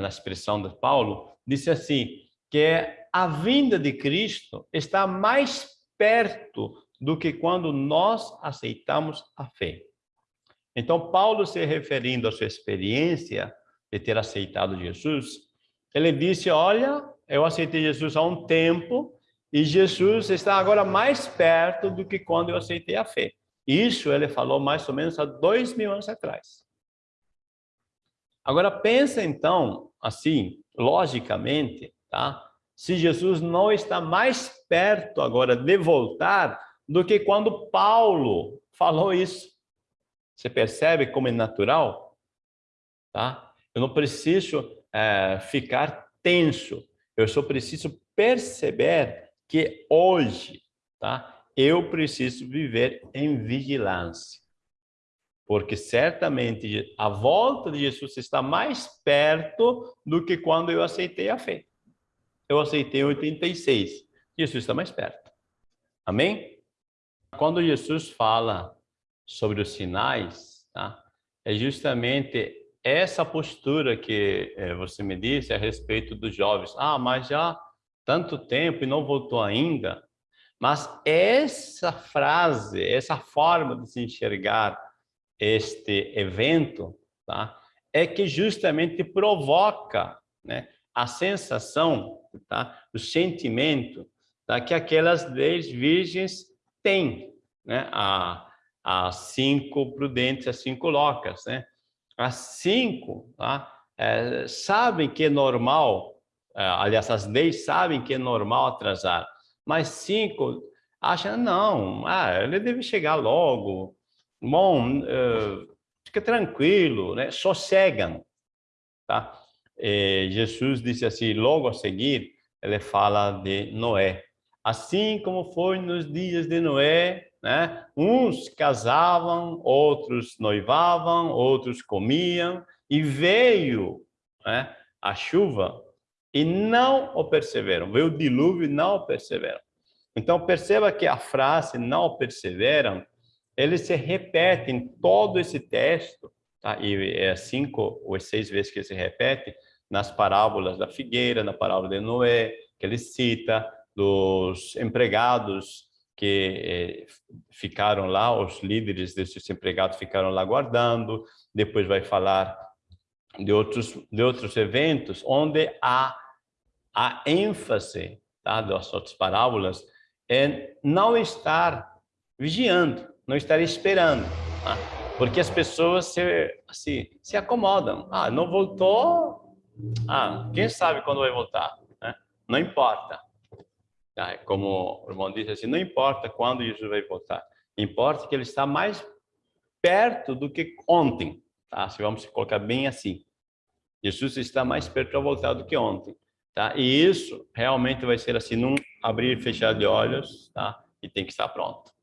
na expressão de Paulo, disse assim, que a vinda de Cristo está mais perto do que quando nós aceitamos a fé. Então, Paulo, se referindo à sua experiência de ter aceitado Jesus, ele disse, olha, eu aceitei Jesus há um tempo e Jesus está agora mais perto do que quando eu aceitei a fé. Isso ele falou mais ou menos há dois mil anos atrás. Agora pensa então, assim, logicamente, tá? Se Jesus não está mais perto agora de voltar do que quando Paulo falou isso. Você percebe como é natural? Tá? Eu não preciso é, ficar tenso. Eu só preciso perceber que hoje, tá? Eu preciso viver em vigilância. Porque certamente a volta de Jesus está mais perto do que quando eu aceitei a fé. Eu aceitei em 86. Jesus está mais perto. Amém? Quando Jesus fala sobre os sinais, tá? é justamente essa postura que é, você me disse a respeito dos jovens. Ah, mas já tanto tempo e não voltou ainda. Mas essa frase, essa forma de se enxergar este evento, tá? é que justamente provoca né, a sensação, tá? o sentimento tá? que aquelas dez virgens têm. Né? A, as cinco prudentes, as cinco loucas. Né? As cinco tá? É, sabem que é normal, é, aliás, as dez sabem que é normal atrasar, mas cinco acham, não, ah, ele deve chegar logo, bom, uh, fica tranquilo, né? sossegam. Tá? E Jesus disse assim, logo a seguir, ele fala de Noé. Assim como foi nos dias de Noé, né? uns casavam, outros noivavam, outros comiam, e veio né, a chuva e não o perseveram. Veio o dilúvio e não o perseveram. Então, perceba que a frase não o perseveram ele se repete em todo esse texto, tá? e é cinco ou seis vezes que se repete nas parábolas da figueira, na parábola de Noé, que ele cita, dos empregados que eh, ficaram lá, os líderes desses empregados ficaram lá guardando, depois vai falar de outros, de outros eventos, onde há a ênfase tá, das outras parábolas é não estar vigiando, não estar esperando. Tá? Porque as pessoas se, se acomodam. Ah, não voltou? Ah, quem sabe quando vai voltar? Né? Não importa. Ah, como o irmão disse assim, não importa quando Jesus vai voltar. Importa que ele está mais perto do que ontem. Tá? Se vamos colocar bem assim. Jesus está mais perto para voltar do que ontem. Tá? E isso realmente vai ser assim, num abrir e fechar de olhos, tá? e tem que estar pronto.